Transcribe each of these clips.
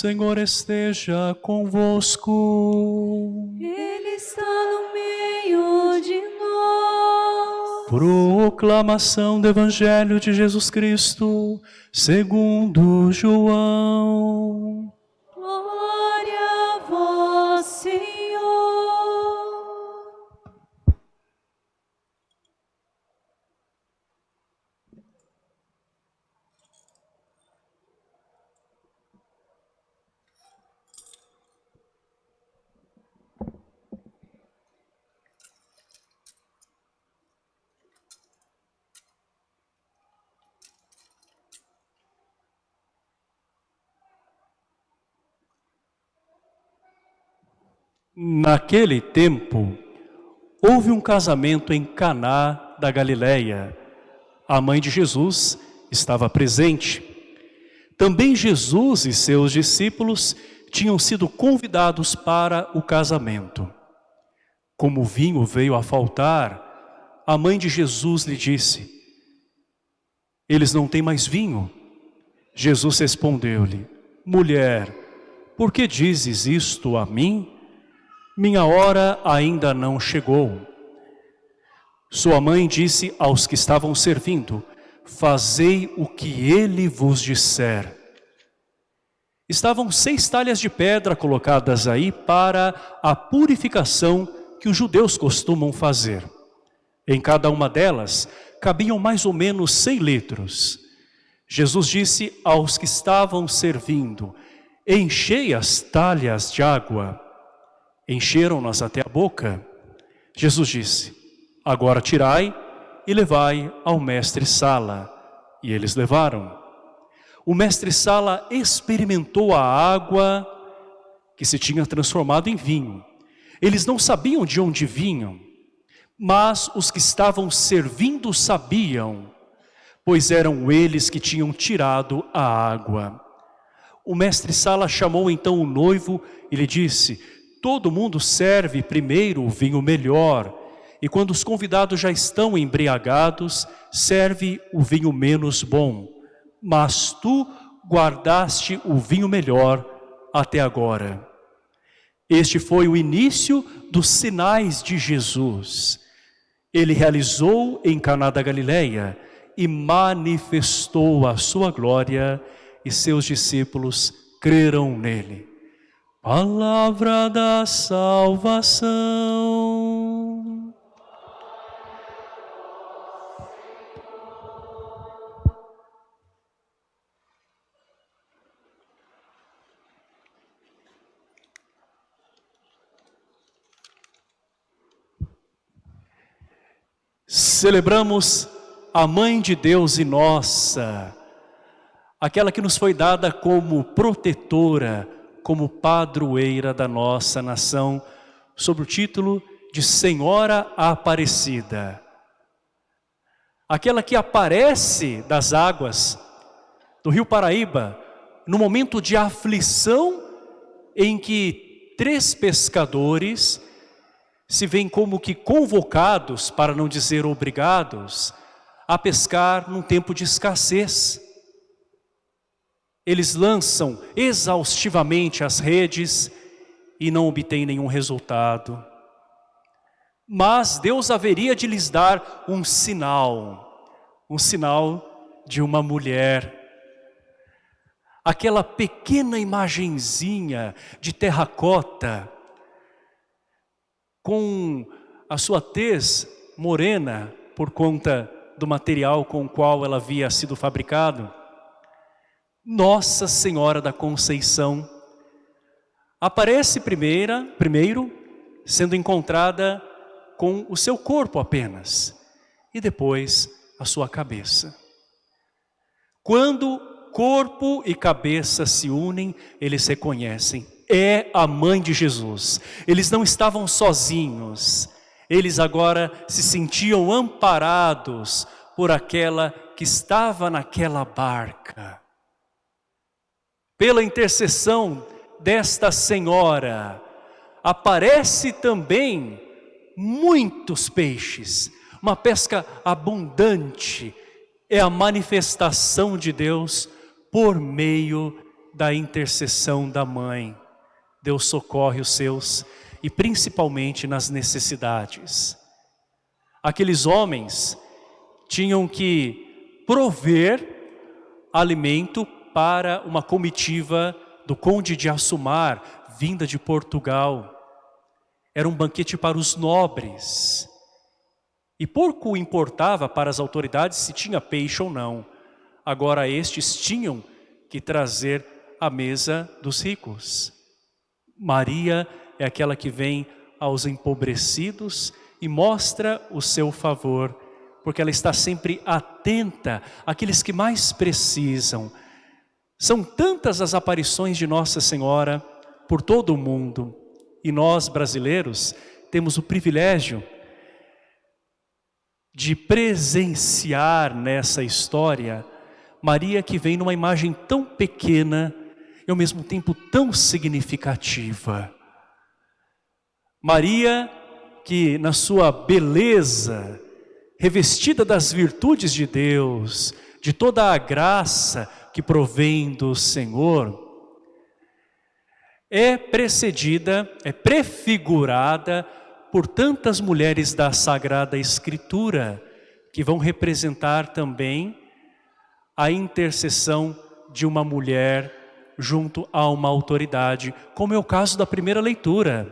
Senhor esteja convosco. Ele está no meio de nós. Proclamação do Evangelho de Jesus Cristo, segundo João. Glória a vós, Senhor. Naquele tempo, houve um casamento em Caná da Galileia. A mãe de Jesus estava presente. Também Jesus e seus discípulos tinham sido convidados para o casamento. Como o vinho veio a faltar, a mãe de Jesus lhe disse, eles não têm mais vinho. Jesus respondeu-lhe, mulher, por que dizes isto a mim? Minha hora ainda não chegou. Sua mãe disse aos que estavam servindo, fazei o que ele vos disser. Estavam seis talhas de pedra colocadas aí para a purificação que os judeus costumam fazer. Em cada uma delas cabiam mais ou menos cem litros. Jesus disse aos que estavam servindo, enchei as talhas de água encheram-nas até a boca. Jesus disse, agora tirai e levai ao mestre Sala. E eles levaram. O mestre Sala experimentou a água que se tinha transformado em vinho. Eles não sabiam de onde vinham, mas os que estavam servindo sabiam, pois eram eles que tinham tirado a água. O mestre Sala chamou então o noivo e lhe disse, Todo mundo serve primeiro o vinho melhor, e quando os convidados já estão embriagados, serve o vinho menos bom. Mas tu guardaste o vinho melhor até agora. Este foi o início dos sinais de Jesus. Ele realizou em Caná da Galileia e manifestou a sua glória e seus discípulos creram nele. Palavra da salvação. Celebramos a Mãe de Deus e nossa, aquela que nos foi dada como protetora, como padroeira da nossa nação, sob o título de Senhora Aparecida. Aquela que aparece das águas do rio Paraíba, no momento de aflição em que três pescadores se veem como que convocados, para não dizer obrigados, a pescar num tempo de escassez. Eles lançam exaustivamente as redes e não obtêm nenhum resultado. Mas Deus haveria de lhes dar um sinal, um sinal de uma mulher. Aquela pequena imagenzinha de terracota, com a sua tez morena por conta do material com o qual ela havia sido fabricado, nossa Senhora da Conceição aparece primeira, primeiro sendo encontrada com o seu corpo apenas e depois a sua cabeça. Quando corpo e cabeça se unem, eles reconhecem, é a mãe de Jesus. Eles não estavam sozinhos, eles agora se sentiam amparados por aquela que estava naquela barca. Pela intercessão desta senhora, aparece também muitos peixes, uma pesca abundante, é a manifestação de Deus por meio da intercessão da mãe. Deus socorre os seus e principalmente nas necessidades. Aqueles homens tinham que prover alimento para uma comitiva do conde de Assumar, vinda de Portugal. Era um banquete para os nobres. E pouco importava para as autoridades se tinha peixe ou não. Agora estes tinham que trazer a mesa dos ricos. Maria é aquela que vem aos empobrecidos e mostra o seu favor, porque ela está sempre atenta àqueles que mais precisam. São tantas as aparições de Nossa Senhora por todo o mundo, e nós brasileiros temos o privilégio de presenciar nessa história Maria que vem numa imagem tão pequena e ao mesmo tempo tão significativa. Maria que na sua beleza, revestida das virtudes de Deus, de toda a graça que provém do Senhor, é precedida, é prefigurada por tantas mulheres da Sagrada Escritura, que vão representar também a intercessão de uma mulher junto a uma autoridade, como é o caso da primeira leitura.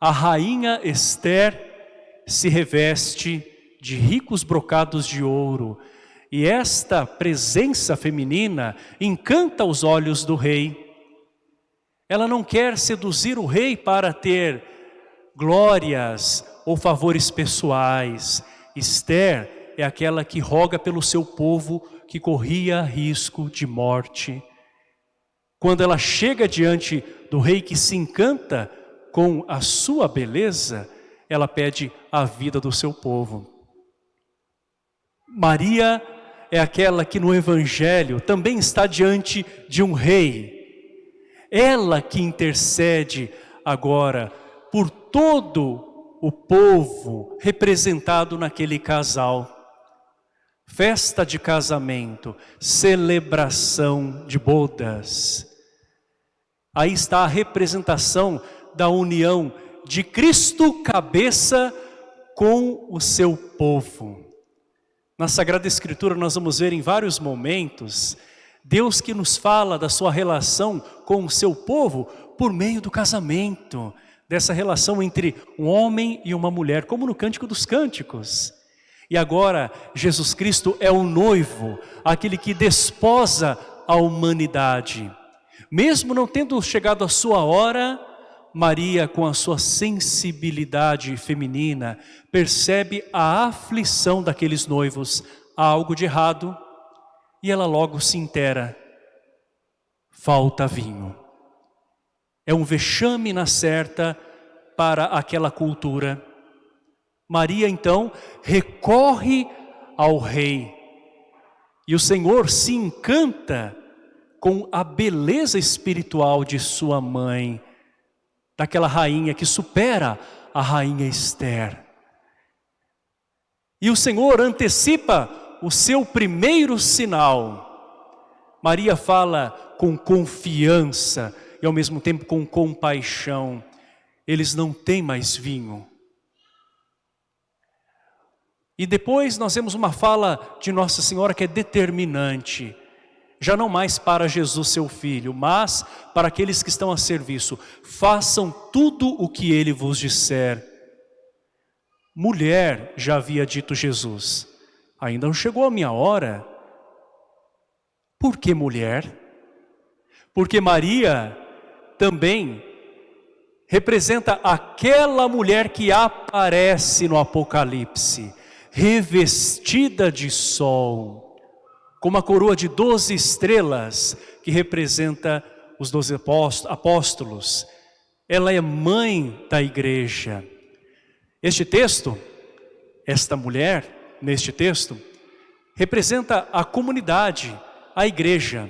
A rainha Esther se reveste de ricos brocados de ouro, e esta presença feminina encanta os olhos do rei. Ela não quer seduzir o rei para ter glórias ou favores pessoais. Esther é aquela que roga pelo seu povo que corria risco de morte. Quando ela chega diante do rei que se encanta com a sua beleza, ela pede a vida do seu povo. Maria é aquela que no Evangelho também está diante de um rei. Ela que intercede agora por todo o povo representado naquele casal. Festa de casamento, celebração de bodas. Aí está a representação da união de Cristo cabeça com o seu povo. Na Sagrada Escritura nós vamos ver em vários momentos Deus que nos fala da sua relação com o seu povo por meio do casamento dessa relação entre um homem e uma mulher, como no Cântico dos Cânticos. E agora, Jesus Cristo é o noivo, aquele que desposa a humanidade. Mesmo não tendo chegado a sua hora, Maria, com a sua sensibilidade feminina, percebe a aflição daqueles noivos. Há algo de errado e ela logo se intera. Falta vinho. É um vexame na certa para aquela cultura. Maria então recorre ao rei e o Senhor se encanta com a beleza espiritual de sua mãe, daquela rainha que supera a rainha Esther. E o Senhor antecipa o seu primeiro sinal. Maria fala com confiança, e ao mesmo tempo com compaixão. Eles não têm mais vinho. E depois nós vemos uma fala de Nossa Senhora que é determinante. Já não mais para Jesus seu filho, mas para aqueles que estão a serviço. Façam tudo o que ele vos disser. Mulher, já havia dito Jesus, ainda não chegou a minha hora. Por que mulher? Porque Maria também representa aquela mulher que aparece no Apocalipse, revestida de sol, com uma coroa de doze estrelas, que representa os doze apóstolos. Ela é mãe da igreja. Este texto, esta mulher, neste texto, representa a comunidade, a igreja.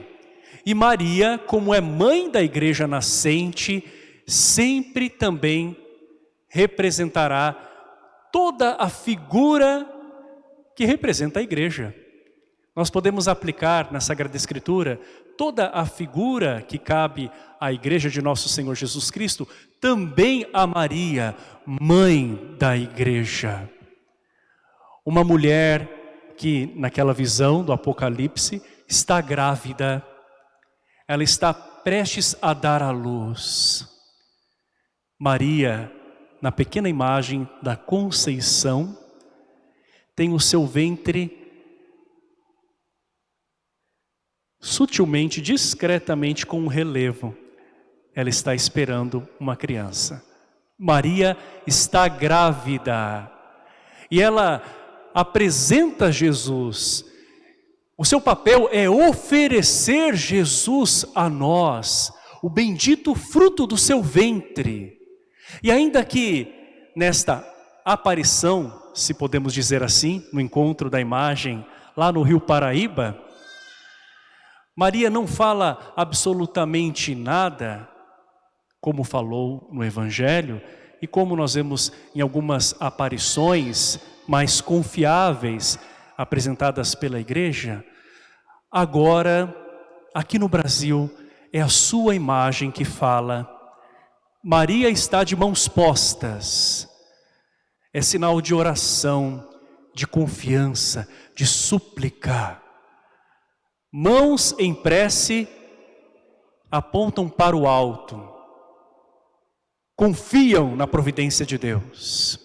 E Maria, como é mãe da igreja nascente, sempre também representará toda a figura que representa a igreja. Nós podemos aplicar na Sagrada Escritura toda a figura que cabe à igreja de nosso Senhor Jesus Cristo, também a Maria, mãe da igreja. Uma mulher que naquela visão do Apocalipse está grávida, ela está prestes a dar à luz. Maria, na pequena imagem da conceição, tem o seu ventre sutilmente, discretamente, com um relevo. Ela está esperando uma criança. Maria está grávida. E ela apresenta Jesus. O seu papel é oferecer Jesus a nós, o bendito fruto do seu ventre. E ainda que nesta aparição, se podemos dizer assim, no encontro da imagem lá no Rio Paraíba, Maria não fala absolutamente nada, como falou no Evangelho, e como nós vemos em algumas aparições mais confiáveis apresentadas pela igreja, agora, aqui no Brasil, é a sua imagem que fala. Maria está de mãos postas. É sinal de oração, de confiança, de súplica. Mãos em prece apontam para o alto. Confiam na providência de Deus.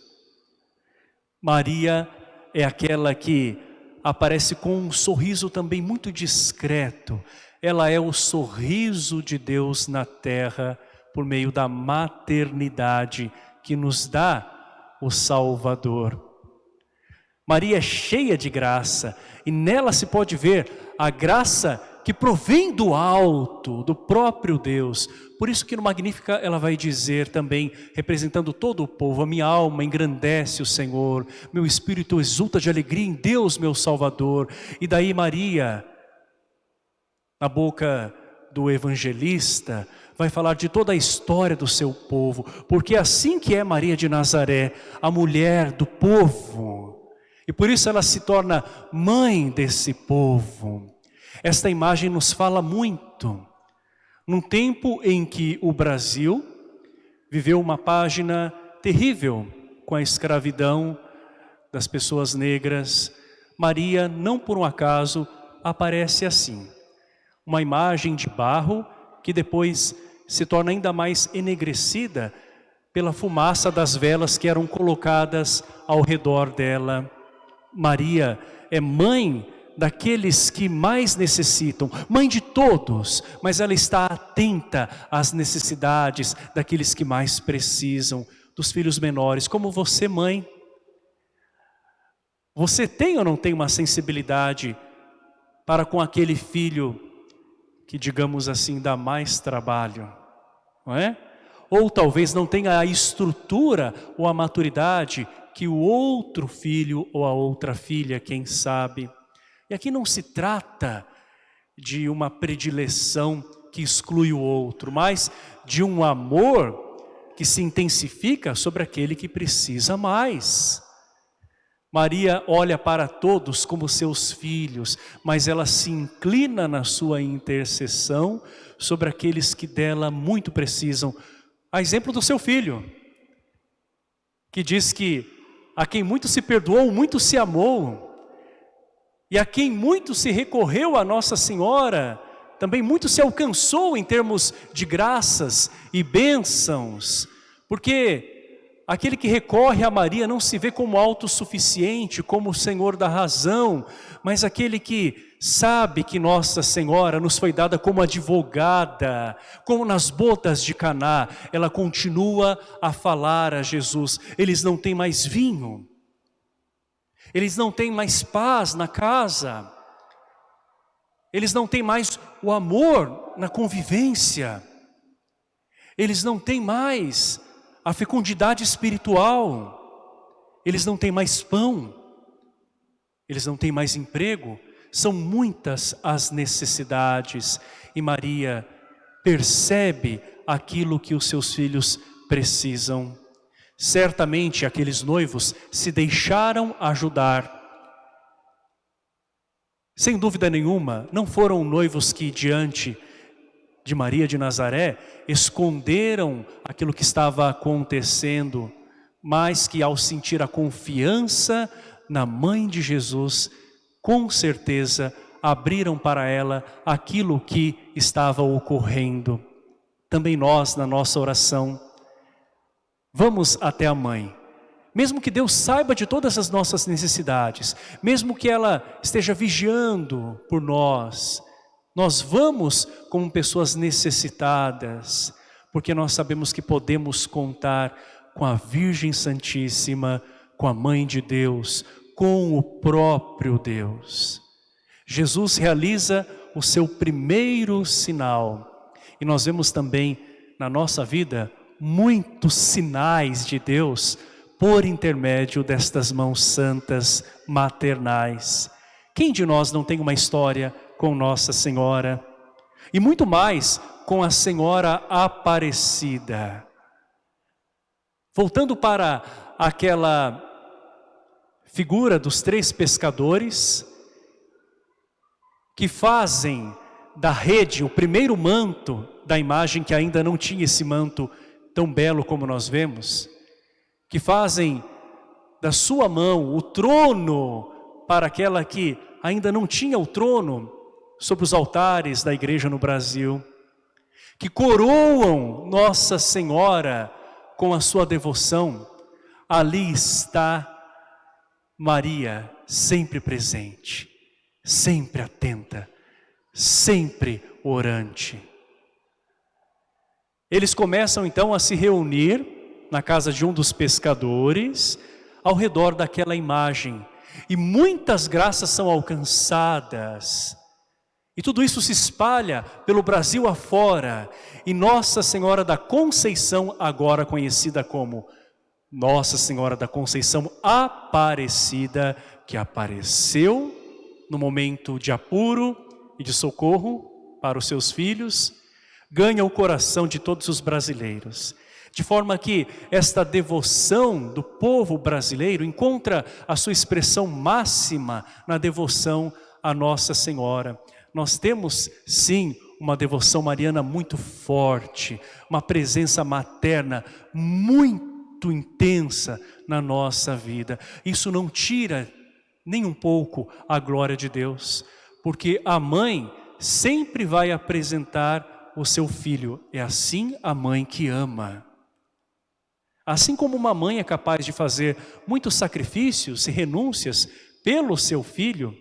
Maria é aquela que aparece com um sorriso também muito discreto. Ela é o sorriso de Deus na terra por meio da maternidade que nos dá o Salvador. Maria é cheia de graça e nela se pode ver a graça que provém do alto, do próprio Deus. Por isso que no Magnífica ela vai dizer também, representando todo o povo, a minha alma engrandece o Senhor, meu espírito exulta de alegria em Deus, meu Salvador. E daí Maria, na boca do evangelista, vai falar de toda a história do seu povo, porque é assim que é Maria de Nazaré, a mulher do povo. E por isso ela se torna mãe desse povo. Esta imagem nos fala muito. Num tempo em que o Brasil viveu uma página terrível com a escravidão das pessoas negras, Maria, não por um acaso, aparece assim. Uma imagem de barro que depois se torna ainda mais enegrecida pela fumaça das velas que eram colocadas ao redor dela. Maria é mãe daqueles que mais necessitam, mãe de todos, mas ela está atenta às necessidades daqueles que mais precisam, dos filhos menores, como você mãe. Você tem ou não tem uma sensibilidade para com aquele filho que, digamos assim, dá mais trabalho, não é? Ou talvez não tenha a estrutura ou a maturidade que o outro filho ou a outra filha, quem sabe. E aqui não se trata de uma predileção que exclui o outro, mas de um amor que se intensifica sobre aquele que precisa mais. Maria olha para todos como seus filhos, mas ela se inclina na sua intercessão sobre aqueles que dela muito precisam. A exemplo do seu filho, que diz que a quem muito se perdoou, muito se amou. E a quem muito se recorreu a Nossa Senhora, também muito se alcançou em termos de graças e bênçãos. Porque aquele que recorre a Maria não se vê como autossuficiente, como o Senhor da razão, mas aquele que sabe que Nossa Senhora nos foi dada como advogada, como nas bodas de Caná, ela continua a falar a Jesus, eles não têm mais vinho, eles não têm mais paz na casa, eles não têm mais o amor na convivência, eles não têm mais a fecundidade espiritual, eles não têm mais pão, eles não têm mais emprego, são muitas as necessidades e Maria percebe aquilo que os seus filhos precisam. Certamente aqueles noivos se deixaram ajudar. Sem dúvida nenhuma, não foram noivos que diante de Maria de Nazaré esconderam aquilo que estava acontecendo, mas que ao sentir a confiança na mãe de Jesus, com certeza abriram para ela aquilo que estava ocorrendo. Também nós, na nossa oração, vamos até a mãe. Mesmo que Deus saiba de todas as nossas necessidades, mesmo que ela esteja vigiando por nós, nós vamos como pessoas necessitadas, porque nós sabemos que podemos contar com a Virgem Santíssima, com a Mãe de Deus, com o próprio Deus. Jesus realiza o seu primeiro sinal. E nós vemos também na nossa vida muitos sinais de Deus por intermédio destas mãos santas maternais. Quem de nós não tem uma história com Nossa Senhora? E muito mais com a Senhora Aparecida. Voltando para aquela figura dos três pescadores que fazem da rede o primeiro manto da imagem que ainda não tinha esse manto tão belo como nós vemos, que fazem da sua mão o trono para aquela que ainda não tinha o trono sobre os altares da igreja no Brasil, que coroam Nossa Senhora com a sua devoção, ali está Maria sempre presente, sempre atenta, sempre orante. Eles começam então a se reunir na casa de um dos pescadores, ao redor daquela imagem. E muitas graças são alcançadas. E tudo isso se espalha pelo Brasil afora. E Nossa Senhora da Conceição, agora conhecida como nossa Senhora da Conceição Aparecida, que apareceu no momento de apuro e de socorro para os seus filhos, ganha o coração de todos os brasileiros. De forma que esta devoção do povo brasileiro encontra a sua expressão máxima na devoção a Nossa Senhora. Nós temos, sim, uma devoção mariana muito forte, uma presença materna muito intensa na nossa vida. Isso não tira nem um pouco a glória de Deus, porque a mãe sempre vai apresentar o seu filho. É assim a mãe que ama. Assim como uma mãe é capaz de fazer muitos sacrifícios e renúncias pelo seu filho,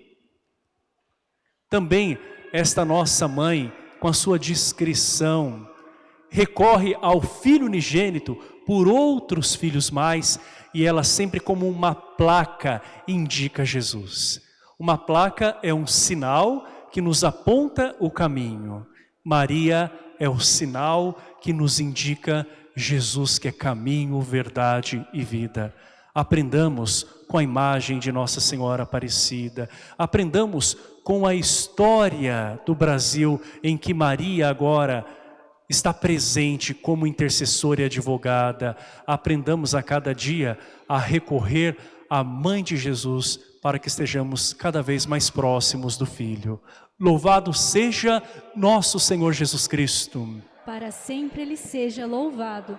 também esta nossa mãe, com a sua discrição, recorre ao filho unigênito por outros filhos mais, e ela sempre como uma placa indica Jesus. Uma placa é um sinal que nos aponta o caminho. Maria é o sinal que nos indica Jesus que é caminho, verdade e vida. Aprendamos com a imagem de Nossa Senhora Aparecida. Aprendamos com a história do Brasil em que Maria agora está presente como intercessora e advogada. Aprendamos a cada dia a recorrer à Mãe de Jesus para que estejamos cada vez mais próximos do Filho. Louvado seja nosso Senhor Jesus Cristo. Para sempre Ele seja louvado.